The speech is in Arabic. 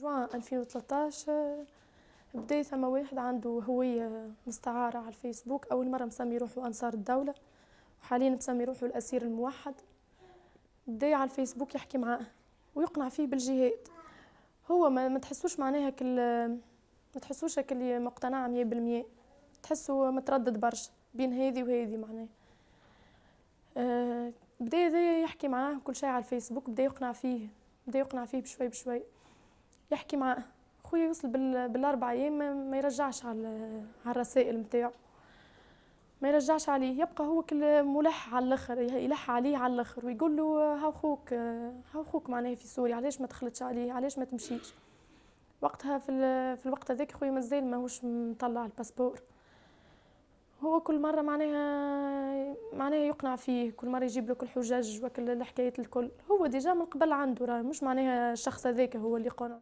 جوان 2013 بدا ثما واحد عنده هوية مستعارة على الفيسبوك أول مرة مسمي روحه أنصار الدولة وحاليا مسمي روحه الأسير الموحد. بدا على الفيسبوك يحكي معاه ويقنع فيه بالجهاد. هو ما, تحسوش معناها كل ما تحسوش كل مقتنع مية بالمية. تحسه متردد برشا بين هذه وهذه معناها. أه بدا يحكي معاه كل شيء على الفيسبوك بدا يقنع فيه بدا يقنع فيه بشوي بشوي. يحكي معاه خويا يوصل بالاربع أيام ما يرجعش على الرسائل نتاعو ما يرجعش عليه يبقى هو كل ملح على الآخر يلح عليه على الآخر ويقول له ها خوك ها خوك معناها في سوريا علاش ما دخلتش عليه علاش ما تمشيش؟ وقتها في في الوقت هذاك خويا مازال ماهوش مطلع ال passeport. هو كل مرة معناها معناها يقنع فيه كل مرة يجيب له كل الحجج وكل الحكايات الكل. هو déjà من قبل عنده راه مش معناها الشخص هذاك هو اللي قنع.